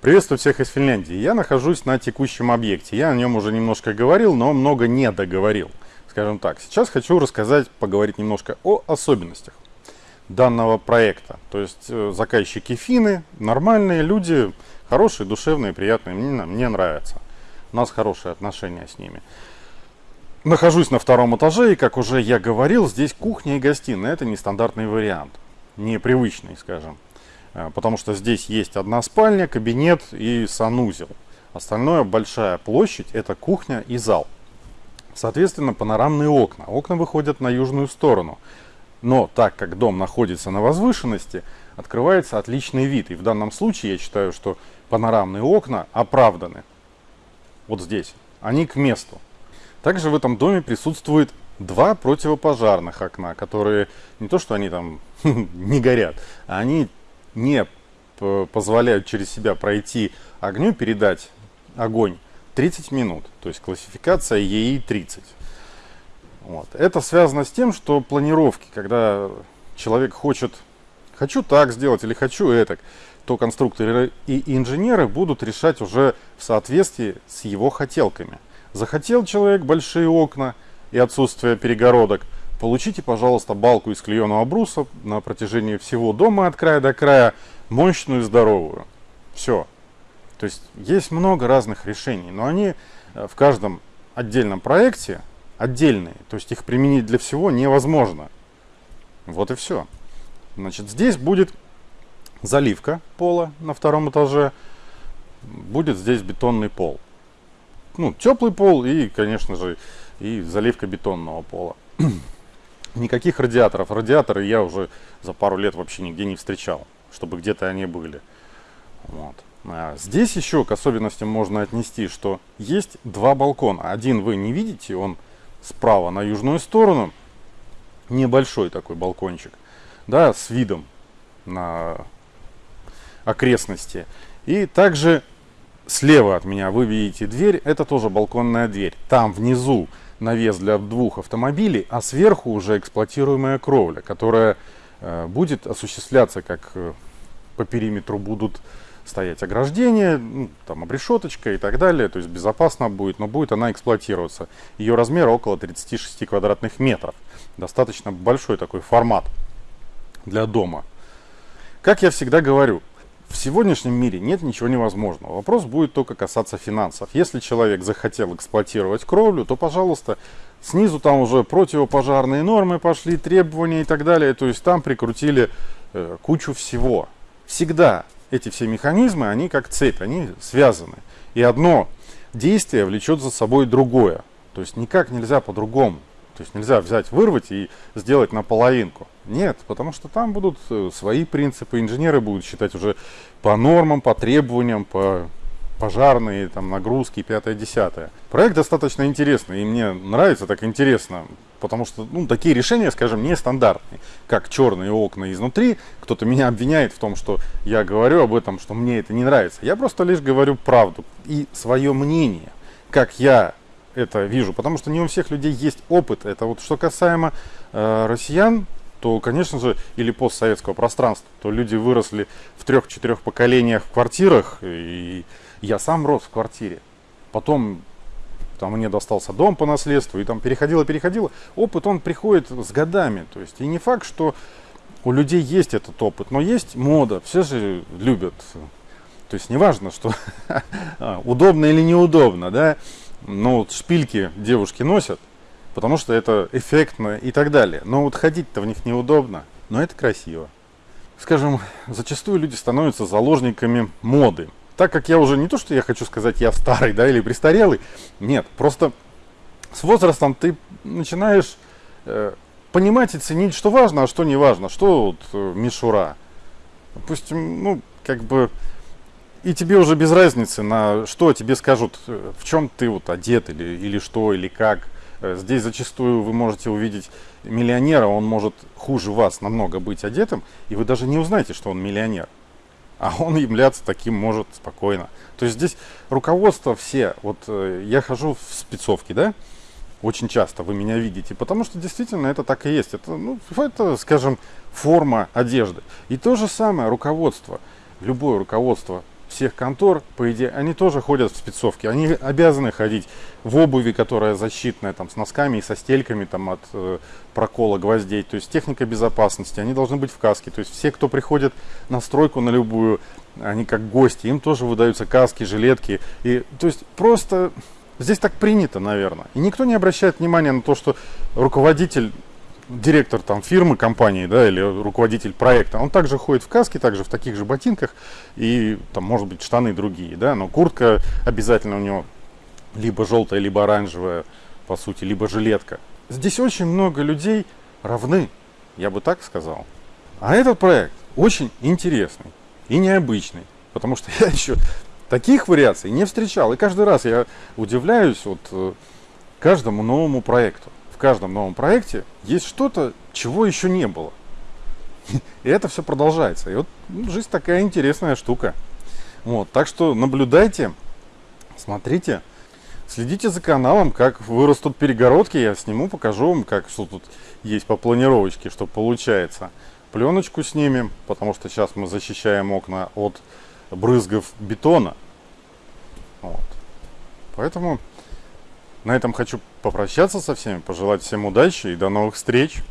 Приветствую всех из Финляндии. Я нахожусь на текущем объекте. Я о нем уже немножко говорил, но много не договорил. Скажем так, сейчас хочу рассказать, поговорить немножко о особенностях данного проекта. То есть э, заказчики финны, нормальные люди, хорошие, душевные, приятные, мне, мне нравятся. У нас хорошие отношения с ними. Нахожусь на втором этаже, и, как уже я говорил, здесь кухня и гостиная. Это нестандартный вариант, непривычный, скажем. Э, потому что здесь есть одна спальня, кабинет и санузел. Остальное большая площадь – это кухня и зал. Соответственно, панорамные окна. Окна выходят на южную сторону. Но так как дом находится на возвышенности, открывается отличный вид. И в данном случае я считаю, что панорамные окна оправданы. Вот здесь. Они к месту. Также в этом доме присутствует два противопожарных окна, которые не то что они там не горят, а они не позволяют через себя пройти огню, передать огонь 30 минут. То есть классификация ЕИ-30. Вот. Это связано с тем, что планировки, когда человек хочет, хочу так сделать или хочу это, то конструкторы и инженеры будут решать уже в соответствии с его хотелками. Захотел человек большие окна и отсутствие перегородок – Получите, пожалуйста, балку из клееного бруса на протяжении всего дома от края до края, мощную и здоровую. Все. То есть есть много разных решений, но они э, в каждом отдельном проекте отдельные. То есть их применить для всего невозможно. Вот и все. Значит, здесь будет заливка пола на втором этаже. Будет здесь бетонный пол. Ну, теплый пол и, конечно же, и заливка бетонного пола. Никаких радиаторов. Радиаторы я уже за пару лет вообще нигде не встречал, чтобы где-то они были. Вот. А здесь еще к особенностям можно отнести, что есть два балкона. Один вы не видите, он справа на южную сторону. Небольшой такой балкончик. Да, с видом на окрестности. И также слева от меня вы видите дверь. Это тоже балконная дверь. Там внизу навес для двух автомобилей, а сверху уже эксплуатируемая кровля, которая э, будет осуществляться, как э, по периметру будут стоять ограждения, ну, там обрешеточка и так далее, то есть безопасно будет, но будет она эксплуатироваться. Ее размер около 36 квадратных метров. Достаточно большой такой формат для дома. Как я всегда говорю, в сегодняшнем мире нет ничего невозможного. Вопрос будет только касаться финансов. Если человек захотел эксплуатировать кровлю, то, пожалуйста, снизу там уже противопожарные нормы пошли, требования и так далее. То есть там прикрутили э, кучу всего. Всегда эти все механизмы, они как цепь, они связаны. И одно действие влечет за собой другое. То есть никак нельзя по-другому. То есть нельзя взять, вырвать и сделать наполовинку. Нет, потому что там будут э, свои принципы. Инженеры будут считать уже по нормам, по требованиям, по пожарные, там, нагрузки, пятое, десятое. Проект достаточно интересный, и мне нравится так интересно, потому что ну, такие решения, скажем, нестандартные, как черные окна изнутри. Кто-то меня обвиняет в том, что я говорю об этом, что мне это не нравится. Я просто лишь говорю правду и свое мнение, как я это вижу, потому что не у всех людей есть опыт. Это вот что касаемо э, россиян, то, конечно же, или постсоветского пространства, то люди выросли в трех-четырех поколениях в квартирах, и я сам рос в квартире. Потом там мне достался дом по наследству, и там переходило-переходило. Опыт, он приходит с годами. То есть, и не факт, что у людей есть этот опыт, но есть мода, все же любят. То есть, неважно, что удобно или неудобно, да, но вот шпильки девушки носят, потому что это эффектно и так далее. Но вот ходить-то в них неудобно, но это красиво. Скажем, зачастую люди становятся заложниками моды. Так как я уже не то, что я хочу сказать, я старый, да, или престарелый, нет, просто с возрастом ты начинаешь э, понимать и ценить, что важно, а что не важно, что вот э, мишура. Допустим, ну, как бы и тебе уже без разницы, на что тебе скажут, э, в чем ты вот одет или, или что, или как. Э, здесь зачастую вы можете увидеть миллионера, он может хуже вас намного быть одетым, и вы даже не узнаете, что он миллионер. А он являться таким может спокойно. То есть здесь руководство все, вот э, я хожу в спецовке, да, очень часто вы меня видите, потому что действительно это так и есть. Это, ну, это, скажем, форма одежды. И то же самое руководство, любое руководство всех контор, по идее, они тоже ходят в спецовке. Они обязаны ходить в обуви, которая защитная, там, с носками и со стельками там, от э, прокола гвоздей. То есть техника безопасности. Они должны быть в каске. То есть все, кто приходит на стройку на любую, они как гости, им тоже выдаются каски, жилетки. И, то есть просто здесь так принято, наверное. И никто не обращает внимания на то, что руководитель директор там фирмы, компании, да, или руководитель проекта, он также ходит в каске, также в таких же ботинках и там, может быть, штаны другие, да, но куртка обязательно у него либо желтая, либо оранжевая, по сути, либо жилетка. Здесь очень много людей равны, я бы так сказал. А этот проект очень интересный и необычный, потому что я еще таких вариаций не встречал. И каждый раз я удивляюсь вот э, каждому новому проекту в каждом новом проекте есть что-то, чего еще не было. И это все продолжается. И вот ну, жизнь такая интересная штука. Вот, так что наблюдайте, смотрите, следите за каналом, как вырастут перегородки, я сниму, покажу вам, как что тут есть по планировочке, что получается. Пленочку снимем, потому что сейчас мы защищаем окна от брызгов бетона. Вот. Поэтому на этом хочу попрощаться со всеми, пожелать всем удачи и до новых встреч.